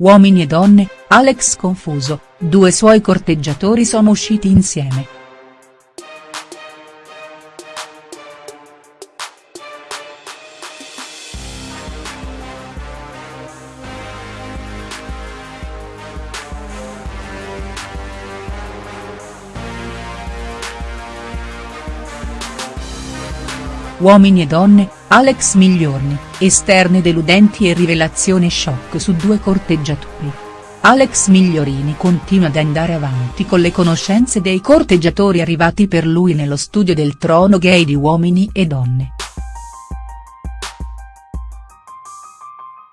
Uomini e donne, Alex confuso, due suoi corteggiatori sono usciti insieme. Uomini e donne, Alex Migliorni, esterne deludenti e rivelazione shock su due corteggiatori. Alex Migliorini continua ad andare avanti con le conoscenze dei corteggiatori arrivati per lui nello studio del trono gay di Uomini e Donne.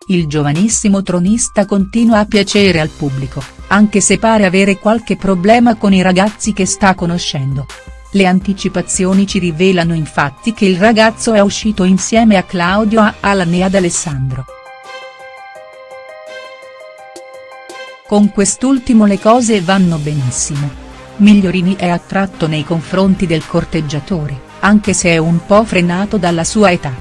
Il giovanissimo tronista continua a piacere al pubblico, anche se pare avere qualche problema con i ragazzi che sta conoscendo. Le anticipazioni ci rivelano infatti che il ragazzo è uscito insieme a Claudio Alan e ad Alessandro. Con quest'ultimo le cose vanno benissimo. Migliorini è attratto nei confronti del corteggiatore, anche se è un po' frenato dalla sua età.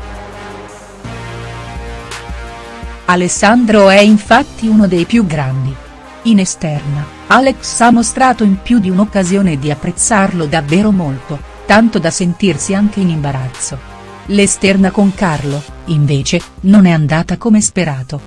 Alessandro è infatti uno dei più grandi. In esterna, Alex ha mostrato in più di un'occasione di apprezzarlo davvero molto, tanto da sentirsi anche in imbarazzo. L'esterna con Carlo, invece, non è andata come sperato.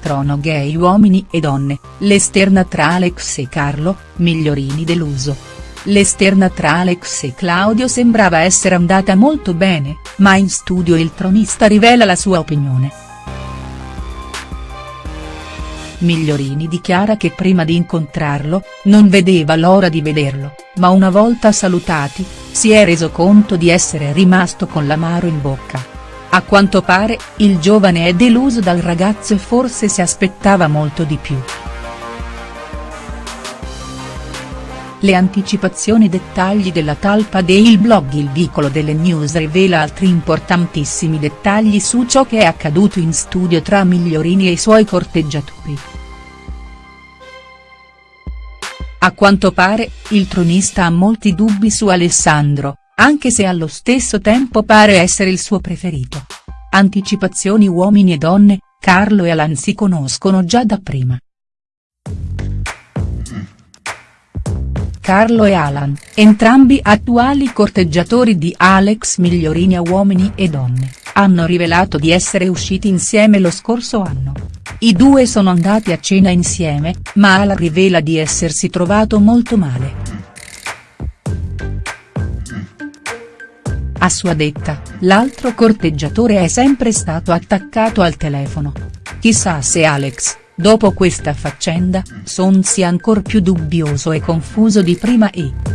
Trono gay uomini e donne, l'esterna tra Alex e Carlo, Migliorini deluso. L'esterna tra Alex e Claudio sembrava essere andata molto bene, ma in studio il tronista rivela la sua opinione. Migliorini dichiara che prima di incontrarlo, non vedeva l'ora di vederlo, ma una volta salutati, si è reso conto di essere rimasto con l'amaro in bocca. A quanto pare, il giovane è deluso dal ragazzo e forse si aspettava molto di più. Le anticipazioni dettagli della talpa del blog Il Vicolo delle News rivela altri importantissimi dettagli su ciò che è accaduto in studio tra Migliorini e i suoi corteggiatori. A quanto pare, il tronista ha molti dubbi su Alessandro, anche se allo stesso tempo pare essere il suo preferito. Anticipazioni uomini e donne, Carlo e Alan si conoscono già da prima. Carlo e Alan, entrambi attuali corteggiatori di Alex Migliorini a Uomini e Donne, hanno rivelato di essere usciti insieme lo scorso anno. I due sono andati a cena insieme, ma Alan rivela di essersi trovato molto male. A sua detta, l'altro corteggiatore è sempre stato attaccato al telefono. Chissà se Alex, Dopo questa faccenda, Son sia ancor più dubbioso e confuso di prima e.